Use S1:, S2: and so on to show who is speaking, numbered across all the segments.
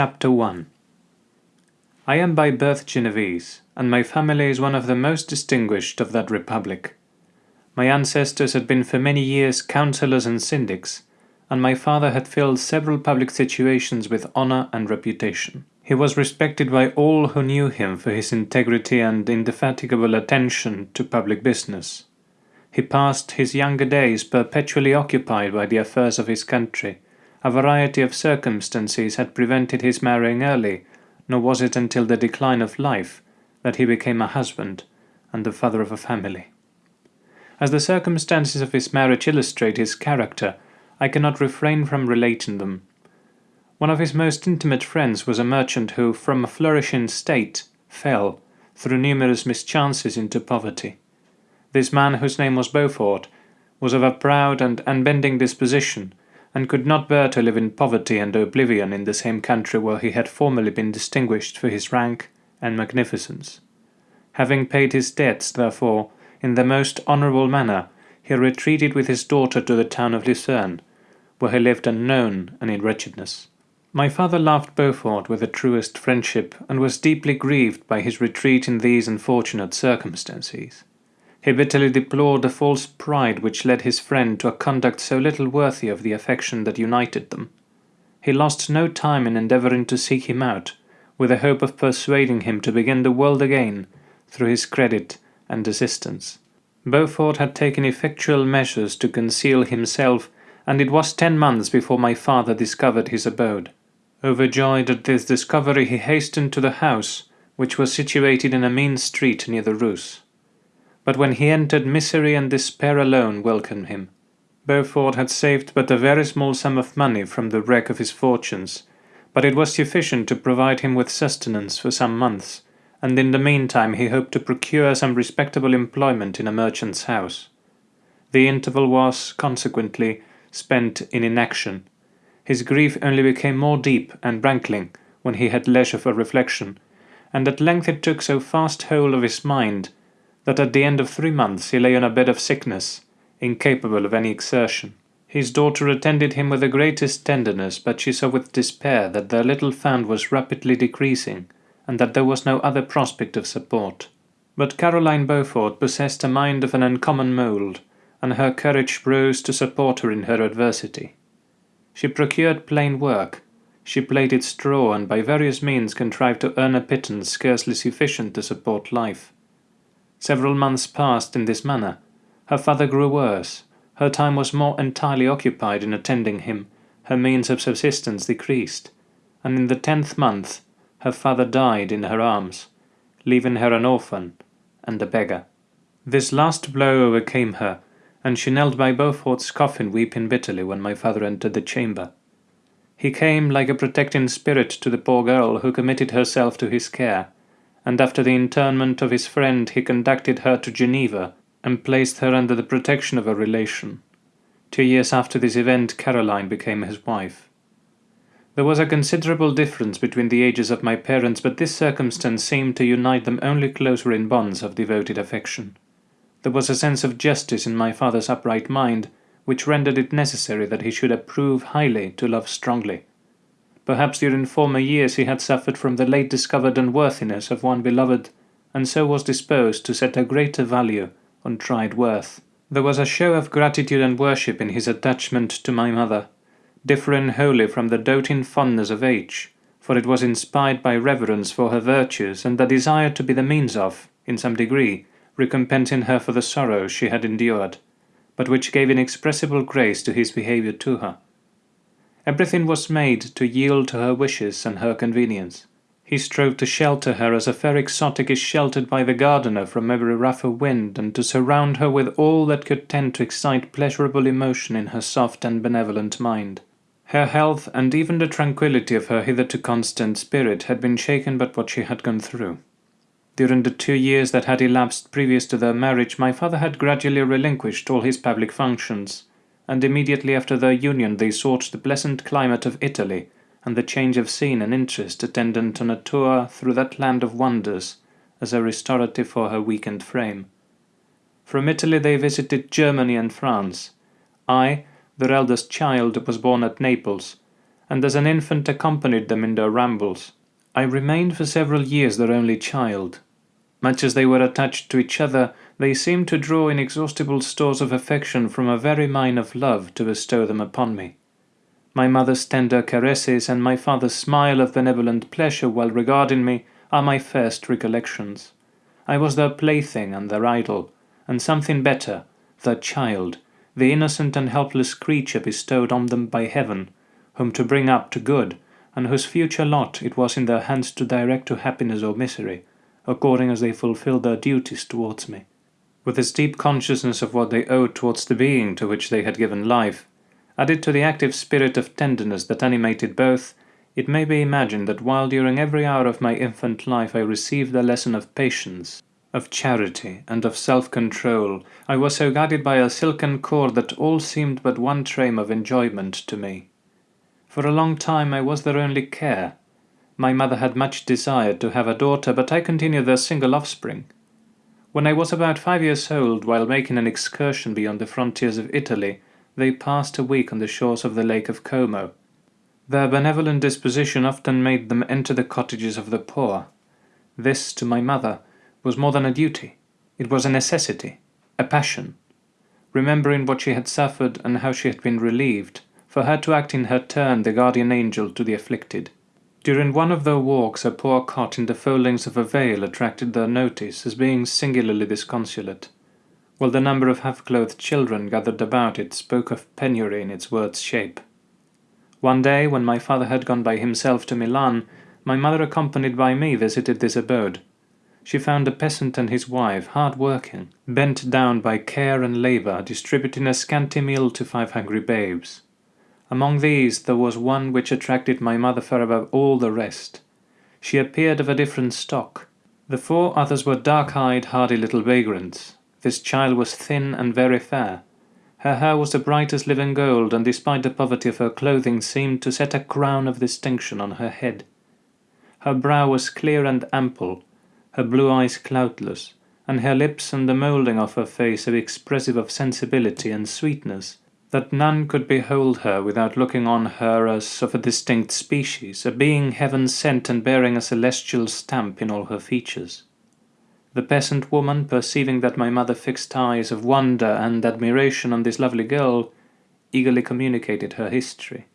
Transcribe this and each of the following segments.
S1: Chapter 1 I am by birth Genevese, and my family is one of the most distinguished of that republic. My ancestors had been for many years councillors and syndics, and my father had filled several public situations with honour and reputation. He was respected by all who knew him for his integrity and indefatigable attention to public business. He passed his younger days perpetually occupied by the affairs of his country. A variety of circumstances had prevented his marrying early, nor was it until the decline of life that he became a husband and the father of a family. As the circumstances of his marriage illustrate his character, I cannot refrain from relating them. One of his most intimate friends was a merchant who, from a flourishing state, fell, through numerous mischances, into poverty. This man, whose name was Beaufort, was of a proud and unbending disposition, and could not bear to live in poverty and oblivion in the same country where he had formerly been distinguished for his rank and magnificence. Having paid his debts, therefore, in the most honourable manner, he retreated with his daughter to the town of Lucerne, where he lived unknown and in wretchedness. My father loved Beaufort with the truest friendship, and was deeply grieved by his retreat in these unfortunate circumstances. He bitterly deplored the false pride which led his friend to a conduct so little worthy of the affection that united them. He lost no time in endeavouring to seek him out, with the hope of persuading him to begin the world again through his credit and assistance. Beaufort had taken effectual measures to conceal himself, and it was ten months before my father discovered his abode. Overjoyed at this discovery, he hastened to the house, which was situated in a mean street near the Reuss. But when he entered, misery and despair alone welcomed him. Beaufort had saved but a very small sum of money from the wreck of his fortunes, but it was sufficient to provide him with sustenance for some months, and in the meantime he hoped to procure some respectable employment in a merchant's house. The interval was, consequently, spent in inaction. His grief only became more deep and rankling when he had leisure for reflection, and at length it took so fast hold of his mind that at the end of three months he lay on a bed of sickness, incapable of any exertion. His daughter attended him with the greatest tenderness, but she saw with despair that their little fund was rapidly decreasing, and that there was no other prospect of support. But Caroline Beaufort possessed a mind of an uncommon mould, and her courage rose to support her in her adversity. She procured plain work, she plaited straw, and by various means contrived to earn a pittance scarcely sufficient to support life. Several months passed in this manner. Her father grew worse, her time was more entirely occupied in attending him, her means of subsistence decreased, and in the tenth month her father died in her arms, leaving her an orphan and a beggar. This last blow overcame her, and she knelt by Beaufort's coffin weeping bitterly when my father entered the chamber. He came like a protecting spirit to the poor girl who committed herself to his care, and after the interment of his friend he conducted her to Geneva, and placed her under the protection of a relation. Two years after this event Caroline became his wife. There was a considerable difference between the ages of my parents, but this circumstance seemed to unite them only closer in bonds of devoted affection. There was a sense of justice in my father's upright mind, which rendered it necessary that he should approve highly to love strongly. Perhaps during former years he had suffered from the late discovered unworthiness of one beloved, and so was disposed to set a greater value on tried worth. There was a show of gratitude and worship in his attachment to my mother, differing wholly from the doting fondness of age, for it was inspired by reverence for her virtues and the desire to be the means of, in some degree, recompensing her for the sorrows she had endured, but which gave inexpressible grace to his behaviour to her. Everything was made to yield to her wishes and her convenience. He strove to shelter her as a fair exotic is sheltered by the gardener from every rough of wind, and to surround her with all that could tend to excite pleasurable emotion in her soft and benevolent mind. Her health, and even the tranquillity of her hitherto constant spirit, had been shaken by what she had gone through. During the two years that had elapsed previous to their marriage, my father had gradually relinquished all his public functions, and immediately after their union they sought the pleasant climate of Italy, and the change of scene and interest attendant on a tour through that land of wonders, as a restorative for her weakened frame. From Italy they visited Germany and France. I, their eldest child, was born at Naples, and as an infant accompanied them in their rambles. I remained for several years their only child. Much as they were attached to each other, they seemed to draw inexhaustible stores of affection from a very mine of love to bestow them upon me. My mother's tender caresses and my father's smile of benevolent pleasure while regarding me are my first recollections. I was their plaything and their idol, and something better, their child, the innocent and helpless creature bestowed on them by heaven, whom to bring up to good, and whose future lot it was in their hands to direct to happiness or misery, according as they fulfilled their duties towards me. With this deep consciousness of what they owed towards the being to which they had given life, added to the active spirit of tenderness that animated both, it may be imagined that while during every hour of my infant life I received the lesson of patience, of charity, and of self-control, I was so guided by a silken cord that all seemed but one train of enjoyment to me. For a long time I was their only care. My mother had much desired to have a daughter, but I continued their single offspring. When I was about five years old, while making an excursion beyond the frontiers of Italy, they passed a week on the shores of the Lake of Como. Their benevolent disposition often made them enter the cottages of the poor. This, to my mother, was more than a duty. It was a necessity, a passion. Remembering what she had suffered and how she had been relieved, for her to act in her turn the guardian angel to the afflicted. During one of their walks a poor cot in the foldings of a vale attracted their notice as being singularly disconsolate, while the number of half-clothed children gathered about it spoke of penury in its worst shape. One day, when my father had gone by himself to Milan, my mother accompanied by me visited this abode. She found a peasant and his wife hard working, bent down by care and labour, distributing a scanty meal to five hungry babes. Among these there was one which attracted my mother far above all the rest. She appeared of a different stock. The four others were dark-eyed, hardy little vagrants. This child was thin and very fair. Her hair was the brightest living gold, and despite the poverty of her clothing seemed to set a crown of distinction on her head. Her brow was clear and ample, her blue eyes cloudless, and her lips and the moulding of her face so expressive of sensibility and sweetness that none could behold her without looking on her as of a distinct species, a being heaven sent and bearing a celestial stamp in all her features. The peasant woman, perceiving that my mother fixed eyes of wonder and admiration on this lovely girl, eagerly communicated her history.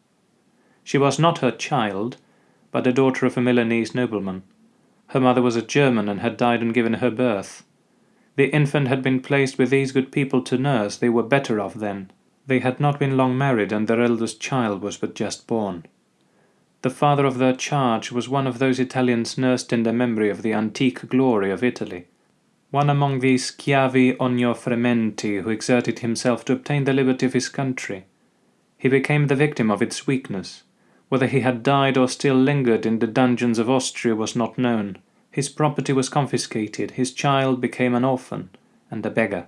S1: She was not her child, but the daughter of a Milanese nobleman. Her mother was a German and had died on giving her birth. The infant had been placed with these good people to nurse, they were better off then, they had not been long married, and their eldest child was but just born. The father of their charge was one of those Italians nursed in the memory of the antique glory of Italy, one among these schiavi frementi who exerted himself to obtain the liberty of his country. He became the victim of its weakness. Whether he had died or still lingered in the dungeons of Austria was not known. His property was confiscated, his child became an orphan and a beggar.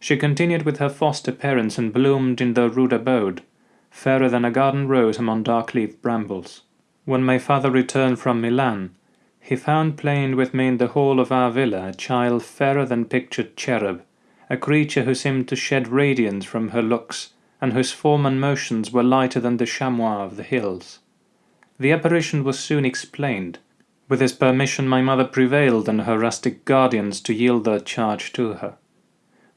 S1: She continued with her foster parents and bloomed in their rude abode, fairer than a garden rose among dark-leaved brambles. When my father returned from Milan, he found playing with me in the hall of our villa a child fairer than pictured cherub, a creature who seemed to shed radiance from her looks, and whose form and motions were lighter than the chamois of the hills. The apparition was soon explained. With his permission my mother prevailed on her rustic guardians to yield their charge to her.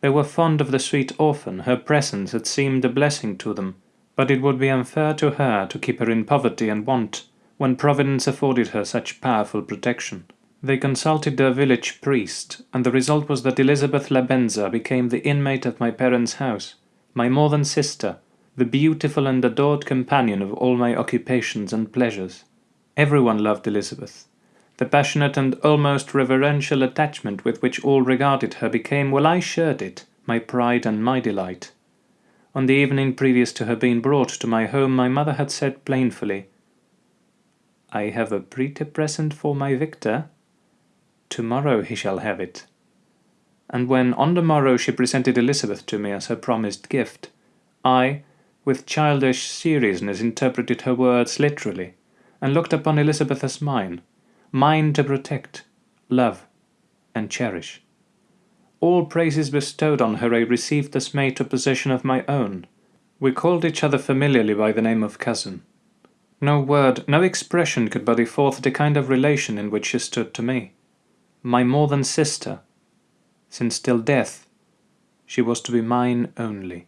S1: They were fond of the sweet orphan, her presence had seemed a blessing to them, but it would be unfair to her to keep her in poverty and want, when Providence afforded her such powerful protection. They consulted their village priest, and the result was that Elizabeth Lavenza became the inmate of my parents' house, my more than sister, the beautiful and adored companion of all my occupations and pleasures. Everyone loved Elizabeth, the passionate and almost reverential attachment with which all regarded her became, while I shared it, my pride and my delight. On the evening previous to her being brought to my home, my mother had said plaintively, I have a pretty present for my Victor. Tomorrow he shall have it. And when on the morrow she presented Elizabeth to me as her promised gift, I, with childish seriousness, interpreted her words literally, and looked upon Elizabeth as mine, mine to protect, love, and cherish. All praises bestowed on her I received as made to possession of my own. We called each other familiarly by the name of cousin. No word, no expression could body forth the kind of relation in which she stood to me. My more than sister, since till death she was to be mine only.